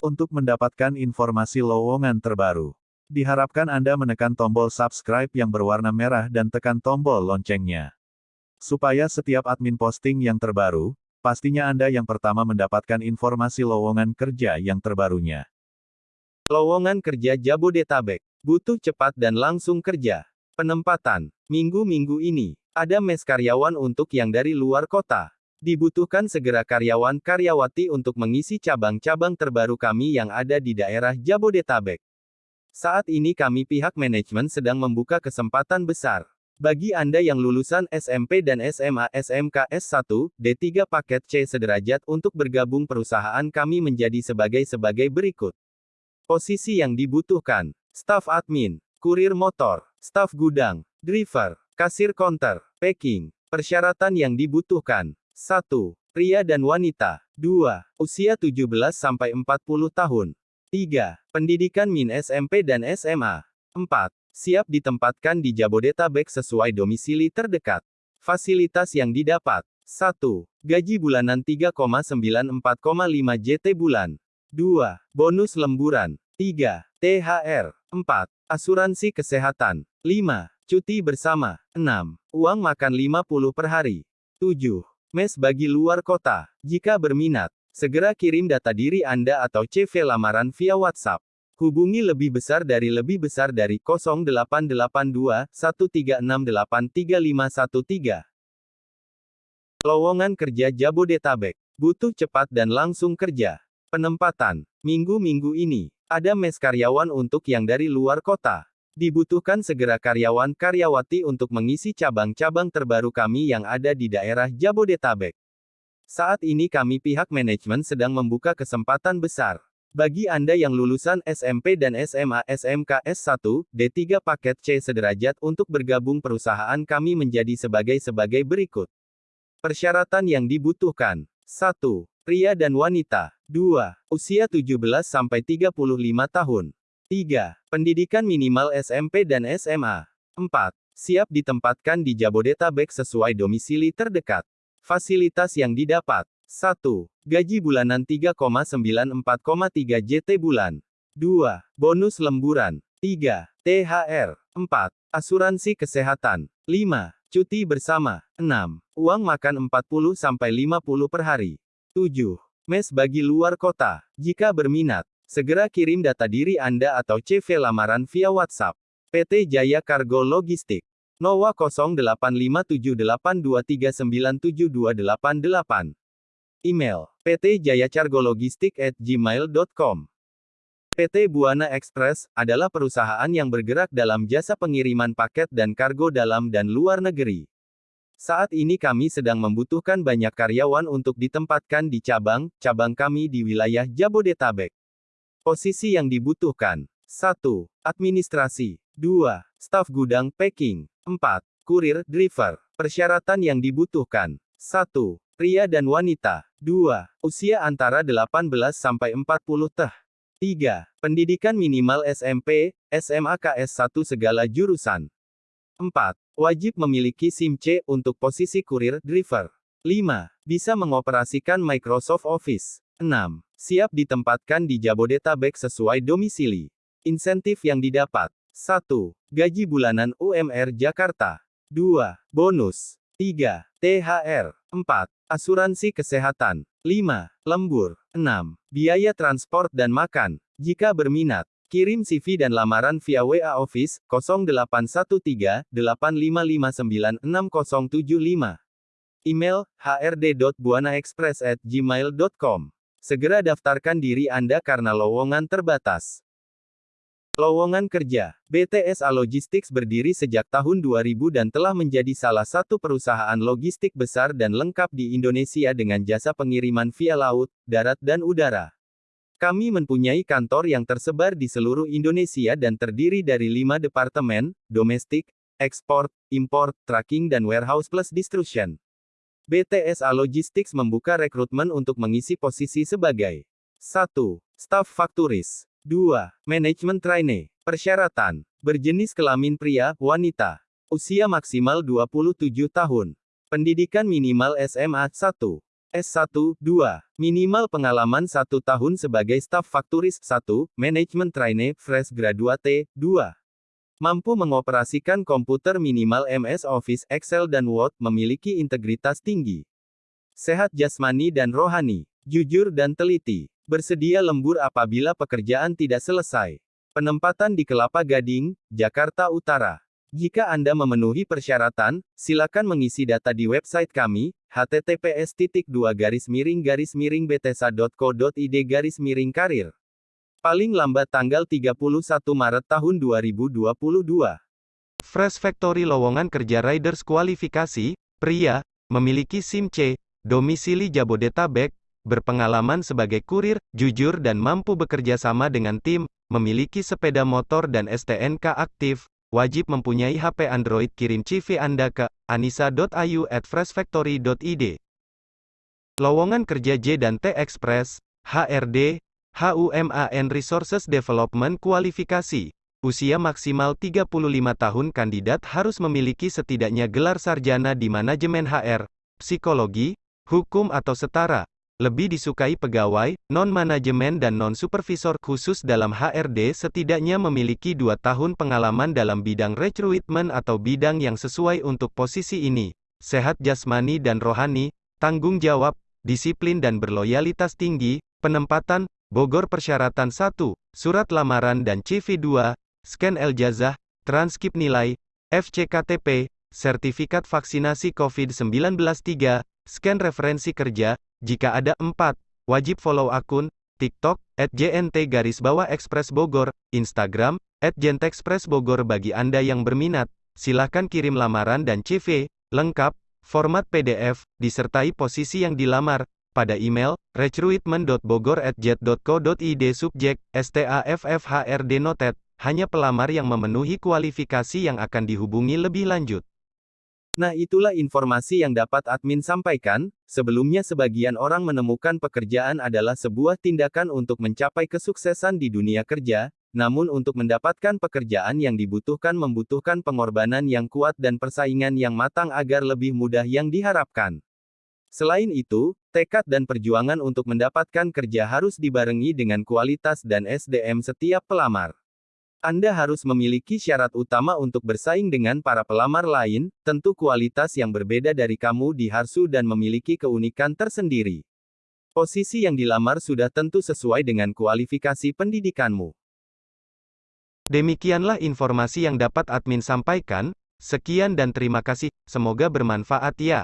Untuk mendapatkan informasi lowongan terbaru, diharapkan Anda menekan tombol subscribe yang berwarna merah dan tekan tombol loncengnya. Supaya setiap admin posting yang terbaru, pastinya Anda yang pertama mendapatkan informasi lowongan kerja yang terbarunya. Lowongan kerja Jabodetabek. Butuh cepat dan langsung kerja. Penempatan. Minggu-minggu ini, ada mes karyawan untuk yang dari luar kota. Dibutuhkan segera karyawan-karyawati untuk mengisi cabang-cabang terbaru kami yang ada di daerah Jabodetabek. Saat ini kami pihak manajemen sedang membuka kesempatan besar. Bagi Anda yang lulusan SMP dan SMA SMK S1, D3 paket C sederajat untuk bergabung perusahaan kami menjadi sebagai sebagai berikut. Posisi yang dibutuhkan. Staf admin, kurir motor, staf gudang, driver, kasir counter, packing. Persyaratan yang dibutuhkan. 1. Pria dan wanita. 2. Usia 17-40 tahun. 3. Pendidikan min SMP dan SMA. 4. Siap ditempatkan di Jabodetabek sesuai domisili terdekat. Fasilitas yang didapat. 1. Gaji bulanan 3,94,5 JT bulan. 2. Bonus lemburan. 3. THR. 4. Asuransi kesehatan. 5. Cuti bersama. 6. Uang makan 50 per hari. 7. Mes bagi luar kota. Jika berminat, segera kirim data diri Anda atau CV lamaran via WhatsApp. Hubungi lebih besar dari lebih besar dari 0882 1368 3513. Lowongan kerja Jabodetabek. Butuh cepat dan langsung kerja. Penempatan. Minggu-minggu ini, ada mes karyawan untuk yang dari luar kota. Dibutuhkan segera karyawan-karyawati untuk mengisi cabang-cabang terbaru kami yang ada di daerah Jabodetabek. Saat ini kami pihak manajemen sedang membuka kesempatan besar. Bagi Anda yang lulusan SMP dan SMA SMK S1, D3 paket C sederajat untuk bergabung perusahaan kami menjadi sebagai sebagai berikut. Persyaratan yang dibutuhkan. 1. Pria dan wanita. 2. Usia 17-35 tahun. 3. Pendidikan minimal SMP dan SMA. 4. Siap ditempatkan di Jabodetabek sesuai domisili terdekat. Fasilitas yang didapat. 1. Gaji bulanan 3,94,3 JT bulan. 2. Bonus lemburan. 3. THR. 4. Asuransi kesehatan. 5. Cuti bersama. 6. Uang makan 40-50 per hari. 7. Mes bagi luar kota. Jika berminat, Segera kirim data diri Anda atau CV lamaran via WhatsApp. PT Jaya Kargo Logistik. NOWA 085823972728. Email, ptjayacargologistik@gmail.com. PT Buana Express adalah perusahaan yang bergerak dalam jasa pengiriman paket dan kargo dalam dan luar negeri. Saat ini kami sedang membutuhkan banyak karyawan untuk ditempatkan di cabang-cabang kami di wilayah Jabodetabek. Posisi yang dibutuhkan. 1. Administrasi. 2. Staf gudang packing. 4. Kurir driver. Persyaratan yang dibutuhkan. 1. Pria dan wanita. 2. Usia antara 18 sampai 40 teh. 3. Pendidikan minimal SMP, SMA KS1 segala jurusan. 4. Wajib memiliki SIM C untuk posisi kurir driver. 5. Bisa mengoperasikan Microsoft Office. 6. Siap ditempatkan di Jabodetabek sesuai domisili. Insentif yang didapat. 1. Gaji bulanan UMR Jakarta. 2. Bonus. 3. THR. 4. Asuransi kesehatan. 5. Lembur. 6. Biaya transport dan makan. Jika berminat, kirim CV dan lamaran via WA Office 0813 8559 6075. Email hrd.buanaexpress@gmail.com. Segera daftarkan diri Anda karena lowongan terbatas. Lowongan kerja. BTSA Logistics berdiri sejak tahun 2000 dan telah menjadi salah satu perusahaan logistik besar dan lengkap di Indonesia dengan jasa pengiriman via laut, darat dan udara. Kami mempunyai kantor yang tersebar di seluruh Indonesia dan terdiri dari lima departemen, domestik, ekspor, import, tracking dan warehouse plus distribution. BTSA Logistics membuka rekrutmen untuk mengisi posisi sebagai 1. Staff Fakturis 2. Manajemen Trainee Persyaratan Berjenis kelamin pria, wanita Usia maksimal 27 tahun Pendidikan minimal SMA 1 S1, 2. Minimal pengalaman satu tahun sebagai staf fakturis 1, manajemen trainee, fresh graduate, 2. Mampu mengoperasikan komputer minimal MS Office, Excel dan Word, memiliki integritas tinggi. Sehat jasmani dan rohani. Jujur dan teliti. Bersedia lembur apabila pekerjaan tidak selesai. Penempatan di Kelapa Gading, Jakarta Utara. Jika Anda memenuhi persyaratan, silakan mengisi data di website kami, https garis miring garis miring btesa.co.id garis miring karir. Paling lambat tanggal 31 Maret tahun 2022. Fresh Factory lowongan kerja riders kualifikasi, pria, memiliki SIM C, domisili Jabodetabek, berpengalaman sebagai kurir, jujur dan mampu bekerja sama dengan tim, memiliki sepeda motor dan STNK aktif, wajib mempunyai HP Android kirim CV Anda ke anisa.ayu at freshfactory.id. Lowongan kerja J dan T Express, HRD, HUMAN Resources Development Kualifikasi. Usia maksimal 35 tahun kandidat harus memiliki setidaknya gelar sarjana di manajemen HR, psikologi, hukum atau setara, lebih disukai pegawai, non-manajemen dan non-supervisor khusus dalam HRD setidaknya memiliki dua tahun pengalaman dalam bidang recruitment atau bidang yang sesuai untuk posisi ini. Sehat jasmani dan rohani, tanggung jawab, disiplin dan berloyalitas tinggi, penempatan, Bogor persyaratan 1, surat lamaran dan CV 2, scan Eljazah, transkip nilai, FCKTP, sertifikat vaksinasi COVID-19 3, scan referensi kerja, jika ada empat, wajib follow akun, TikTok, at JNT garis bawah Express Bogor, Instagram, at Jentexpress Bogor bagi Anda yang berminat, silakan kirim lamaran dan CV, lengkap, format PDF, disertai posisi yang dilamar, pada email, recruitment.bogor@jet.co.id subjek, STAFFHRD noted, hanya pelamar yang memenuhi kualifikasi yang akan dihubungi lebih lanjut. Nah itulah informasi yang dapat admin sampaikan, sebelumnya sebagian orang menemukan pekerjaan adalah sebuah tindakan untuk mencapai kesuksesan di dunia kerja, namun untuk mendapatkan pekerjaan yang dibutuhkan membutuhkan pengorbanan yang kuat dan persaingan yang matang agar lebih mudah yang diharapkan. Selain itu, tekad dan perjuangan untuk mendapatkan kerja harus dibarengi dengan kualitas dan SDM setiap pelamar. Anda harus memiliki syarat utama untuk bersaing dengan para pelamar lain, tentu kualitas yang berbeda dari kamu di Harsu dan memiliki keunikan tersendiri. Posisi yang dilamar sudah tentu sesuai dengan kualifikasi pendidikanmu. Demikianlah informasi yang dapat admin sampaikan, sekian dan terima kasih, semoga bermanfaat ya.